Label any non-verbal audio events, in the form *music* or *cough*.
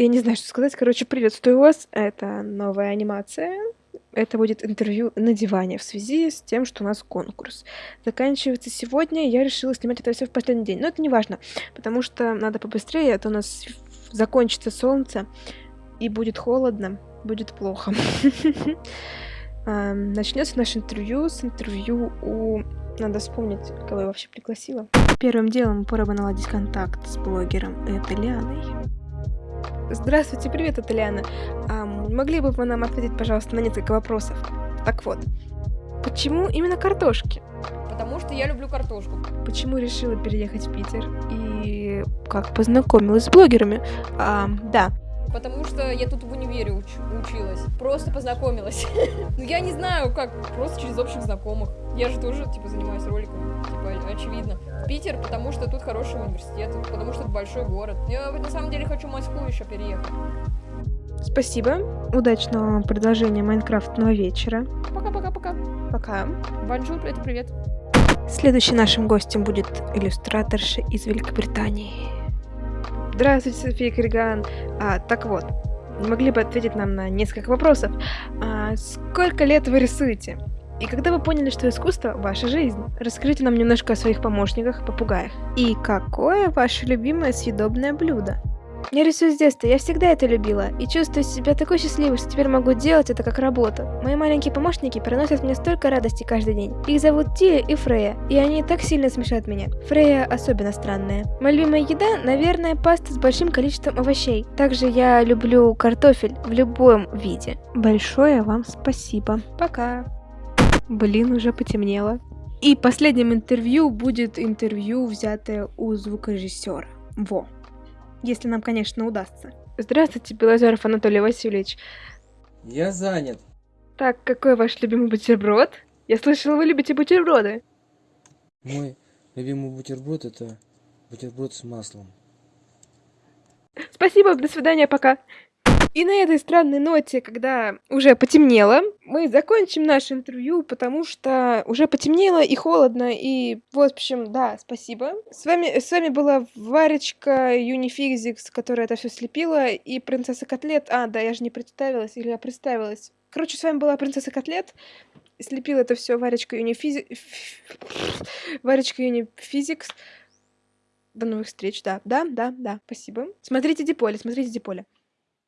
Я не знаю, что сказать. Короче, приветствую вас. Это новая анимация. Это будет интервью на диване в связи с тем, что у нас конкурс. Заканчивается сегодня. Я решила снимать это все в последний день. Но это не важно, потому что надо побыстрее, а то у нас закончится солнце и будет холодно, будет плохо. *laughs* Начнется наше интервью с интервью у надо вспомнить, кого я вообще пригласила. Первым делом пора бы наладить контакт с блогером Эталианой. Здравствуйте, привет, Эталиана. А, могли бы вы нам ответить, пожалуйста, на несколько вопросов? Так вот, почему именно картошки? Потому что я люблю картошку. Почему решила переехать в Питер? И как познакомилась с блогерами? А, да, потому что я тут в универе уч училась. Просто познакомилась. *laughs* ну, я не знаю, как, просто через общих знакомых. Я же тоже, типа, занимаюсь роликами, типа, очевидно. Питер, потому что тут хороший университет, потому что это большой город. Я, на самом деле, хочу в Москву еще переехать. Спасибо. Удачного продолжения майнкрафтного вечера. Пока-пока-пока. Пока. Bonjour, это привет. Следующим нашим гостем будет иллюстраторша из Великобритании. Здравствуйте, София Криган. А, так вот, не могли бы ответить нам на несколько вопросов. А, сколько лет вы рисуете? И когда вы поняли, что искусство – ваша жизнь? Расскажите нам немножко о своих помощниках, попугаях. И какое ваше любимое съедобное блюдо? Я рисую с детства, я всегда это любила, и чувствую себя такой счастливой, что теперь могу делать это как работу. Мои маленькие помощники приносят мне столько радости каждый день. Их зовут Тия и Фрея, и они так сильно смешат меня. Фрея особенно странная. Моя любимая еда, наверное, паста с большим количеством овощей. Также я люблю картофель в любом виде. Большое вам спасибо. Пока. Блин, уже потемнело. И последним интервью будет интервью, взятое у звукорежиссера. Во если нам, конечно, удастся. Здравствуйте, Белозеров Анатолий Васильевич. Я занят. Так, какой ваш любимый бутерброд? Я слышала, вы любите бутерброды. Мой любимый бутерброд это бутерброд с маслом. Спасибо, до свидания, пока. И на этой странной ноте, когда уже потемнело, мы закончим наше интервью, потому что уже потемнело и холодно, и, в общем, да, спасибо. С вами, с вами была Варечка Юнифизикс, которая это все слепила, и принцесса Котлет. А, да, я же не представилась, или я представилась. Короче, с вами была принцесса Котлет. Слепила это все Варечка Юнифизикс. Варечка Юнифизикс. До новых встреч, да, да, да, да, спасибо. Смотрите Диполе, смотрите Диполе.